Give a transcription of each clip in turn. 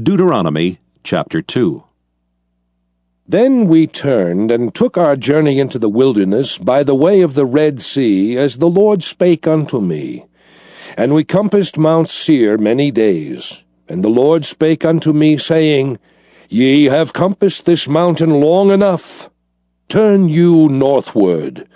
Deuteronomy chapter 2. Then we turned and took our journey into the wilderness by the way of the Red Sea, as the Lord spake unto me. And we compassed Mount Seir many days. And the Lord spake unto me, saying, Ye have compassed this mountain long enough. Turn you northward,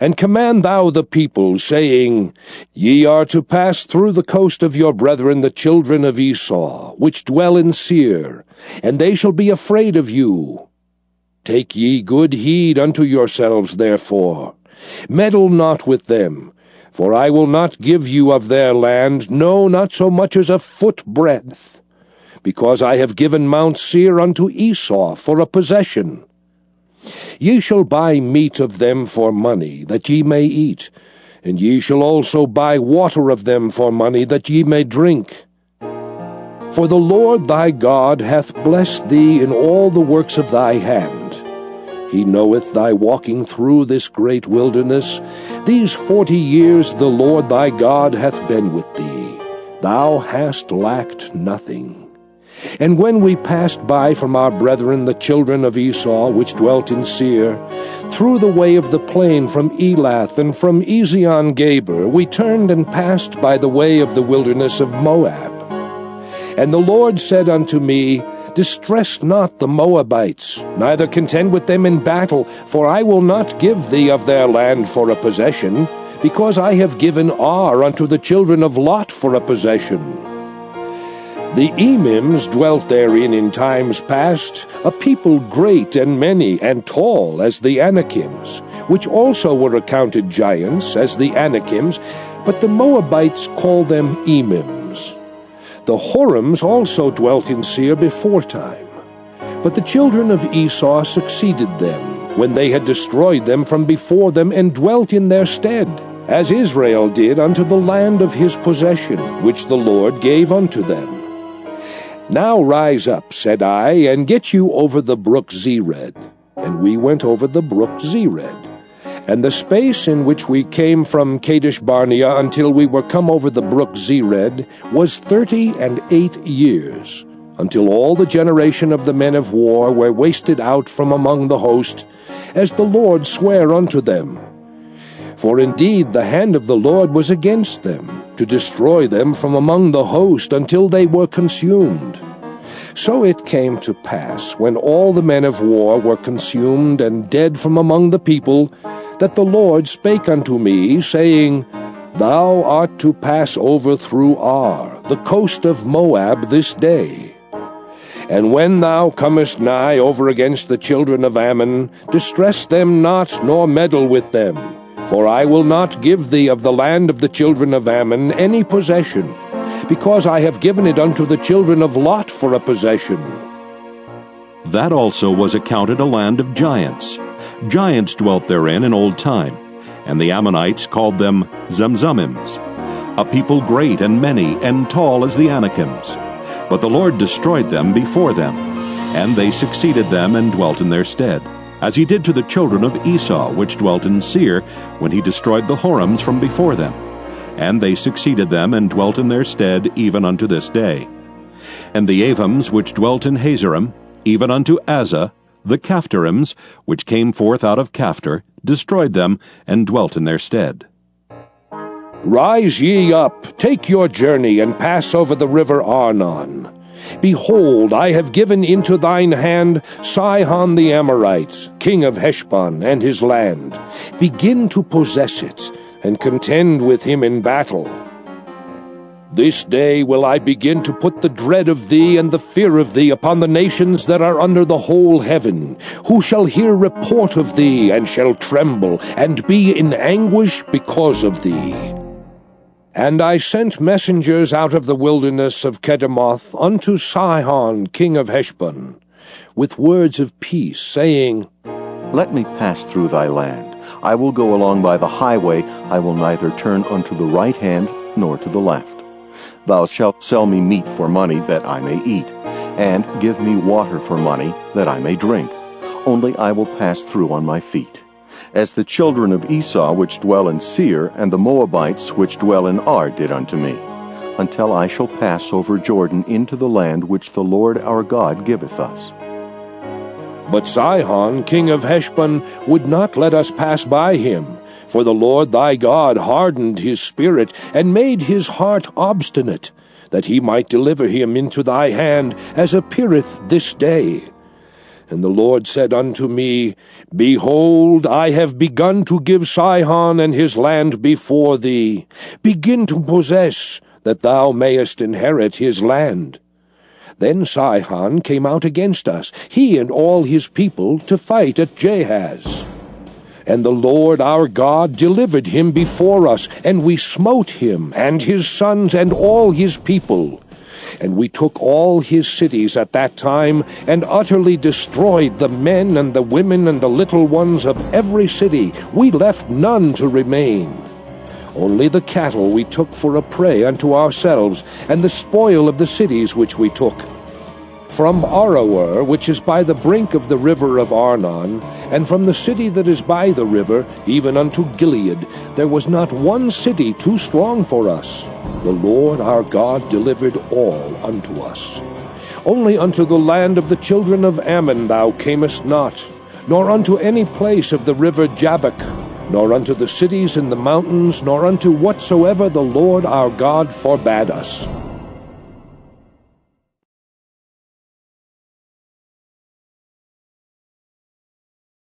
and command thou the people, saying, Ye are to pass through the coast of your brethren the children of Esau, which dwell in Seir, and they shall be afraid of you. Take ye good heed unto yourselves, therefore. Meddle not with them, for I will not give you of their land, no, not so much as a foot breadth, because I have given Mount Seir unto Esau for a possession. Ye shall buy meat of them for money, that ye may eat, and ye shall also buy water of them for money, that ye may drink. For the Lord thy God hath blessed thee in all the works of thy hand. He knoweth thy walking through this great wilderness. These forty years the Lord thy God hath been with thee. Thou hast lacked nothing. And when we passed by from our brethren the children of Esau, which dwelt in Seir, through the way of the plain from Elath and from Ezion Geber, we turned and passed by the way of the wilderness of Moab. And the Lord said unto me, Distress not the Moabites, neither contend with them in battle, for I will not give thee of their land for a possession, because I have given Ar unto the children of Lot for a possession. The Emims dwelt therein in times past, a people great and many and tall as the Anakims, which also were accounted giants as the Anakims, but the Moabites call them Emims. The Horims also dwelt in Seir before time. but the children of Esau succeeded them, when they had destroyed them from before them, and dwelt in their stead, as Israel did unto the land of his possession, which the Lord gave unto them. Now rise up, said I, and get you over the brook Zered. And we went over the brook Zered. And the space in which we came from Kadesh Barnea until we were come over the brook Zered was thirty and eight years, until all the generation of the men of war were wasted out from among the host, as the Lord sware unto them. For indeed the hand of the Lord was against them, to destroy them from among the host until they were consumed. So it came to pass, when all the men of war were consumed and dead from among the people, that the Lord spake unto me, saying, Thou art to pass over through Ar, the coast of Moab, this day. And when thou comest nigh over against the children of Ammon, distress them not, nor meddle with them for I will not give thee of the land of the children of Ammon any possession, because I have given it unto the children of Lot for a possession. That also was accounted a land of giants. Giants dwelt therein in old time, and the Ammonites called them Zamzummims, a people great and many and tall as the Anakims. But the Lord destroyed them before them, and they succeeded them and dwelt in their stead as he did to the children of Esau, which dwelt in Seir, when he destroyed the Horims from before them. And they succeeded them, and dwelt in their stead even unto this day. And the Avims, which dwelt in Hazerim, even unto Azzah, the Caphtorims, which came forth out of Caphtor, destroyed them, and dwelt in their stead. Rise ye up, take your journey, and pass over the river Arnon. Behold, I have given into thine hand Sihon the Amorite, king of Heshbon, and his land. Begin to possess it, and contend with him in battle. This day will I begin to put the dread of thee and the fear of thee upon the nations that are under the whole heaven, who shall hear report of thee, and shall tremble, and be in anguish because of thee. And I sent messengers out of the wilderness of Kedemoth unto Sihon king of Heshbon, with words of peace, saying, Let me pass through thy land. I will go along by the highway. I will neither turn unto the right hand nor to the left. Thou shalt sell me meat for money that I may eat, and give me water for money that I may drink. Only I will pass through on my feet as the children of Esau which dwell in Seir, and the Moabites which dwell in Ar did unto me. until I shall pass over Jordan into the land which the Lord our God giveth us. But Sihon, king of Heshbon, would not let us pass by him. For the Lord thy God hardened his spirit, and made his heart obstinate, that he might deliver him into thy hand, as appeareth this day. And the Lord said unto me, Behold, I have begun to give Sihon and his land before thee. Begin to possess, that thou mayest inherit his land. Then Sihon came out against us, he and all his people, to fight at Jahaz. And the Lord our God delivered him before us, and we smote him, and his sons, and all his people. And we took all his cities at that time, and utterly destroyed the men and the women and the little ones of every city. We left none to remain. Only the cattle we took for a prey unto ourselves, and the spoil of the cities which we took. From Aroer, which is by the brink of the river of Arnon, and from the city that is by the river, even unto Gilead, there was not one city too strong for us. The Lord our God delivered all unto us. Only unto the land of the children of Ammon thou camest not, nor unto any place of the river Jabbok, nor unto the cities in the mountains, nor unto whatsoever the Lord our God forbade us.